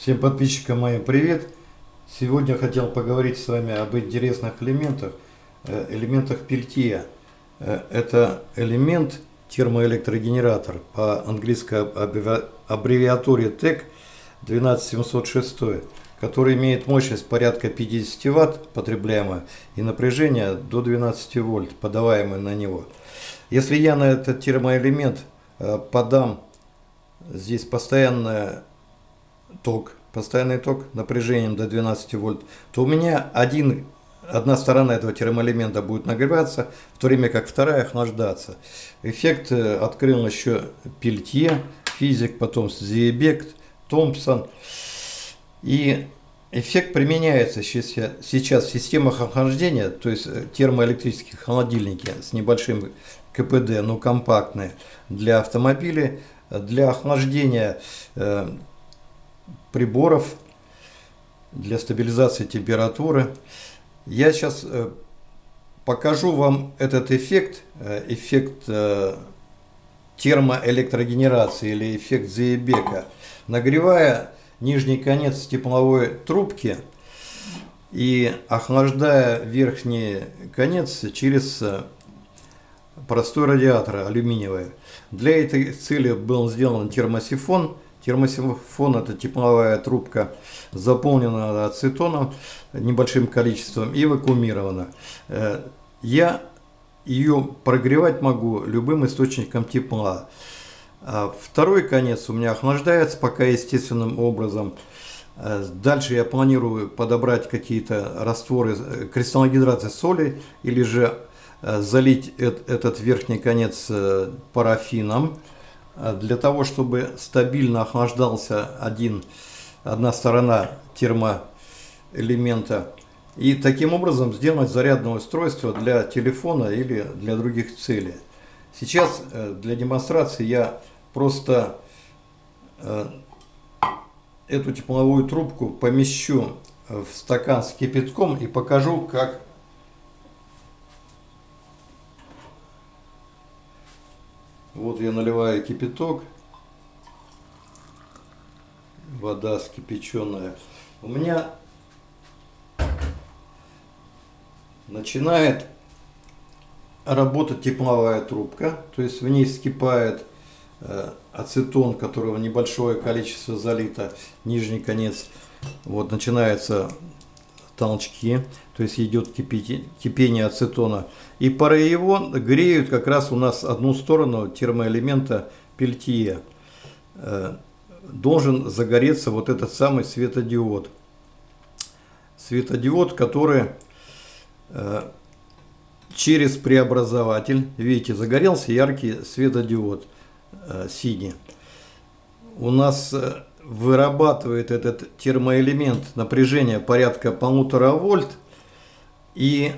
Всем подписчикам моим привет! Сегодня хотел поговорить с вами об интересных элементах, э, элементах пельтье. Э, это элемент термоэлектрогенератор по английской аббревиатуре TEC 12706, который имеет мощность порядка 50 Вт потребляемая и напряжение до 12 вольт, подаваемое на него. Если я на этот термоэлемент э, подам здесь постоянное ток, постоянный ток напряжением до 12 вольт, то у меня один, одна сторона этого термоэлемента будет нагреваться, в то время как вторая охлаждаться. Эффект э, открыл еще Пельтье, физик, потом Зиебект, Томпсон. И эффект применяется сейчас в системах охлаждения, то есть э, термоэлектрические холодильники с небольшим КПД, но компактные, для автомобилей, для охлаждения э, приборов для стабилизации температуры. Я сейчас э, покажу вам этот эффект, э, эффект э, термоэлектрогенерации или эффект Зейбека. Нагревая нижний конец тепловой трубки и охлаждая верхний конец через простой радиатор алюминиевый. Для этой цели был сделан термосифон – Термосифон – это тепловая трубка, заполнена ацетоном небольшим количеством и вакуумирована. Э, я ее прогревать могу любым источником тепла. А второй конец у меня охлаждается пока естественным образом. Э, дальше я планирую подобрать какие-то растворы э, кристаллогидраты соли или же залить этот верхний конец парафином. А для того, чтобы стабильно охлаждался один, одна сторона термоэлемента. И таким образом сделать зарядное устройство для телефона или для других целей. Сейчас э, для демонстрации я просто э, эту тепловую трубку помещу в стакан с кипятком и покажу, как Вот я наливаю кипяток. Вода скипяченная. У меня начинает работать тепловая трубка. То есть в ней вскипает э, ацетон, которого небольшое количество залито, нижний конец. Вот начинается толчки, то есть идет кипение ацетона. И пары его греют как раз у нас одну сторону термоэлемента пельтье. Э, должен загореться вот этот самый светодиод. Светодиод, который э, через преобразователь, видите, загорелся яркий светодиод э, синий. У нас вырабатывает этот термоэлемент напряжение порядка полутора вольт. И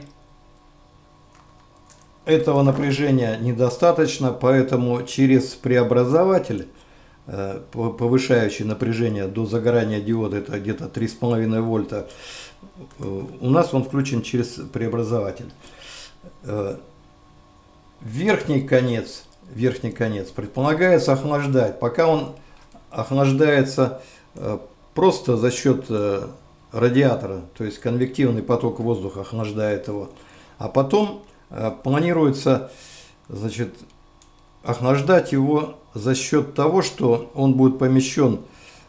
этого напряжения недостаточно, поэтому через преобразователь, э, повышающий напряжение до загорания диода, это где-то 3,5 вольта, э, у нас он включен через преобразователь. Э, верхний конец, верхний конец предполагается охлаждать, пока он охлаждается э, просто за счет э, радиатора, то есть конвективный поток воздуха охлаждает его. А потом э, планируется значит, охлаждать его за счет того, что он будет помещен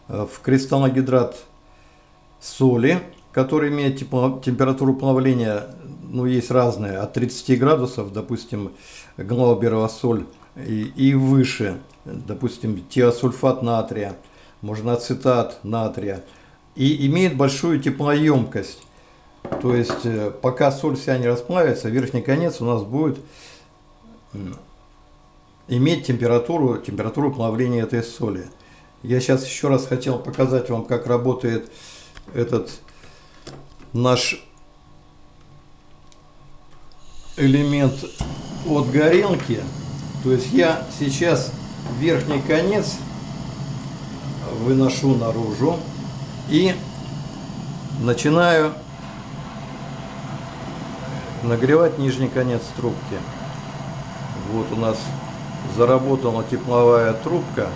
в кристаллогидрат соли, который имеет температуру плавления, ну, есть разные, от 30 градусов, допустим, глауберова соль, и, выше – допустим, тиосульфат натрия, можно ацетат натрия, и имеет большую теплоемкость. То есть, э, пока соль вся не расплавится, верхний конец у нас будет иметь температуру, температуру плавления этой соли. Я сейчас еще раз хотел показать вам, как работает этот наш элемент от горелки. То есть я сейчас верхний конец выношу наружу и начинаю нагревать нижний конец трубки. Вот у нас заработала тепловая трубка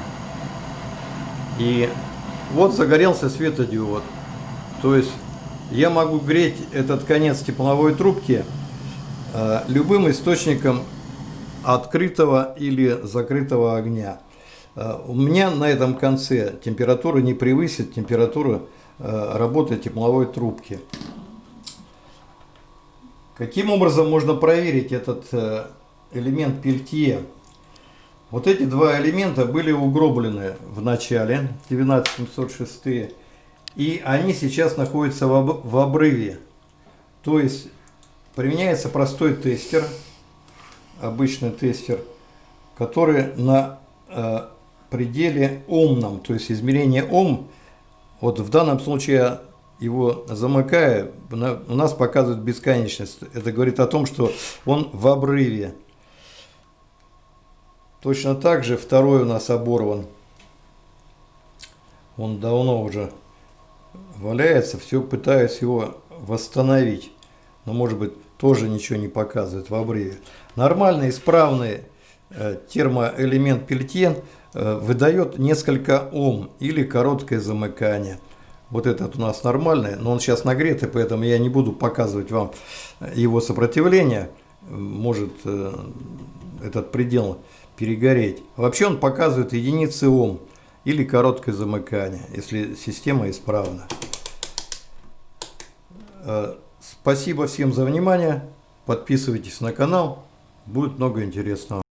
и Вот загорелся светодиод. То есть я могу греть этот конец тепловой трубки э, любым источником открытого или закрытого огня. Э, у меня на этом конце температура не превысит температуру э, работы тепловой трубки. Каким образом можно проверить этот э, элемент пельтье? Вот эти два элемента были угроблены в начале 19706 и они сейчас находятся в обрыве. То есть применяется простой тестер, обычный тестер, который на э, пределе омном, то есть измерение ом, вот в данном случае его замыкая, у нас показывает бесконечность. Это говорит о том, что он в обрыве. Точно так же второй у нас оборван. Он давно уже валяется, все пытаюсь его восстановить. Но может быть тоже ничего не показывает в обрыве. Нормальный, исправный э, термоэлемент пельтьен э, выдает несколько Ом или короткое замыкание. Вот этот у нас нормальный, но он сейчас нагретый, поэтому я не буду показывать вам его сопротивление. Может э, этот предел перегореть. Вообще он показывает единицы Ом или короткое замыкание, если система исправна. Спасибо всем за внимание. Подписывайтесь на канал. Будет много интересного.